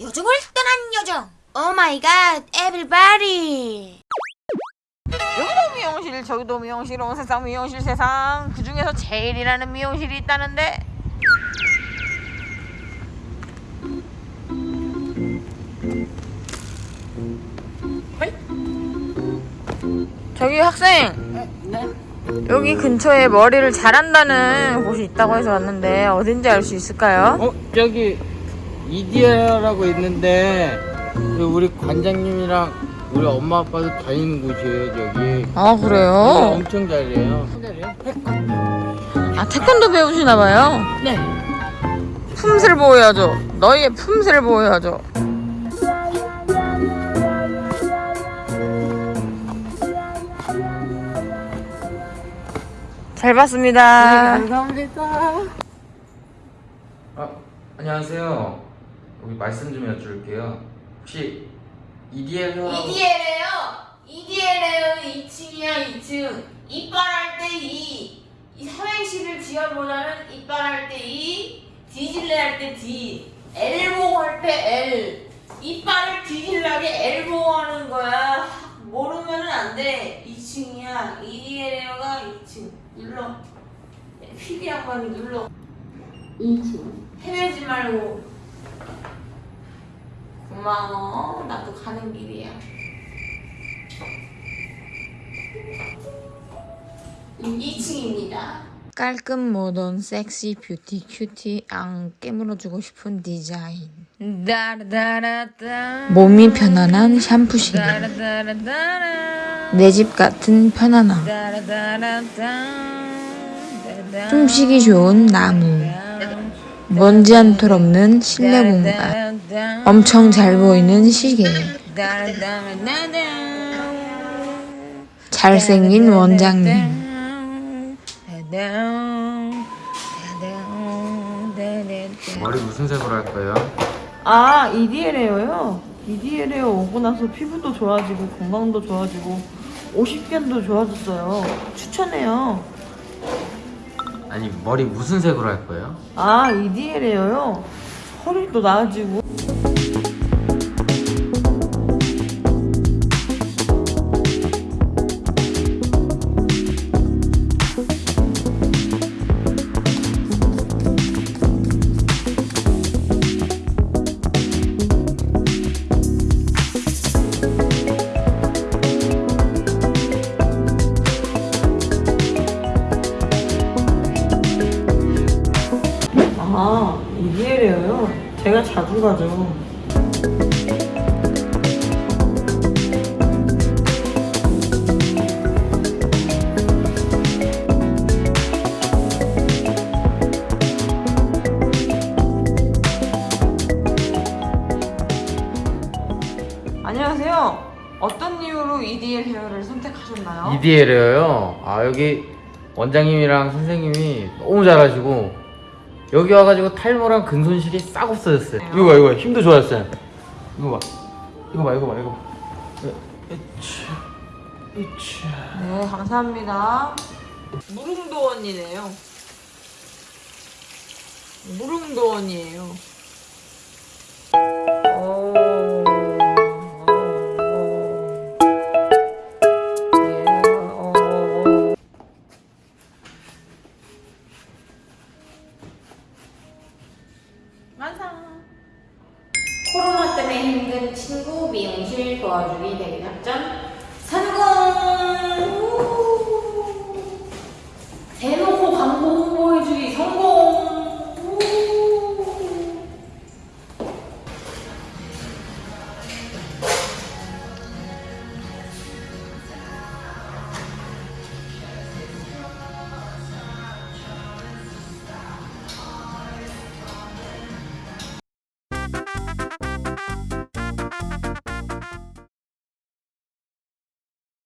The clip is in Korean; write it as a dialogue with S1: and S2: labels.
S1: 요정을 떠난 요정 oh my god everybody
S2: 여기도 미용실 저기도 미용실 온 세상 미용실 세상 그 중에서 제일이라는 미용실이 있다는데 어이? 저기 학생 여기 근처에 머리를 잘한다는 곳이 있다고 해서 왔는데 어딘지 알 수 있을까요?
S3: 어 저기 이디야라고 있는데 저 우리 관장님이랑 우리 엄마 아빠도 다니는 곳이에요 저기
S2: 아
S3: 어,
S2: 그래요?
S3: 엄청 잘해요?
S2: 아 태권도 배우시나 봐요?
S3: 네
S2: 품새를 보여야죠. 너희의 품새를 보여야죠. 잘 봤습니다.
S3: 감사합니다
S4: 아, 안녕하세요. 여기 말씀 좀 여쭐게요. 혹시 EDL 형
S2: EDL에요. EDL에요. 2층이야 2층. 이빨할 때 2. 이 삼행시를 지어보자면 이빨할 때 2. 뒤질래 할 때 D. 엘보 할 때 L. 이빨을 뒤질라게 엘보 하는 거야. 모르면은 안 돼. 2층이야. EDL에요가 2층. 눌러. 피비 양반이 눌러. 2층. 헤매지 말고. 고마워. 나도 가는 길이야. 2층입니다. 깔끔 modern sexy beauty cutie 앙 깨물어주고 싶은 디자인. 몸이 편안한 샴푸실. 내집 같은 편안함. 숨쉬기 좋은 나무. 먼지 한 톨 없는 실내 공간. 엄청 잘 보이는 시계. 잘생긴 원장님.
S4: 머리 무슨 색으로 할 거예요?
S5: 아, EDL에요요? EDL에요 오고 나서 피부도 좋아지고 건강도 좋아지고 50견도 좋아졌어요. 추천해요.
S4: 아니 머리 무슨 색으로 할 거예요?
S5: 아, EDL에요요? 허리도 나아지고. 아, EDL에요요? 제가 자주 가죠.
S2: 안녕하세요. 어떤 이유로 EDL 헤어를 선택하셨나요?
S4: EDL이에요. 아 여기 원장님이랑 선생님이 너무 잘하시고 여기 와가지고 탈모랑 근손실이 싹 없어졌어요. 이거 봐 이거 봐 힘도 좋아졌어요. 이거 봐 이거 봐 이거 봐 이거 봐.
S2: 네, 감사합니다. 무릉도원이네요. 무릉도원이에요. 친구 미용실 도와주기 대리작전 성공! 우! 대목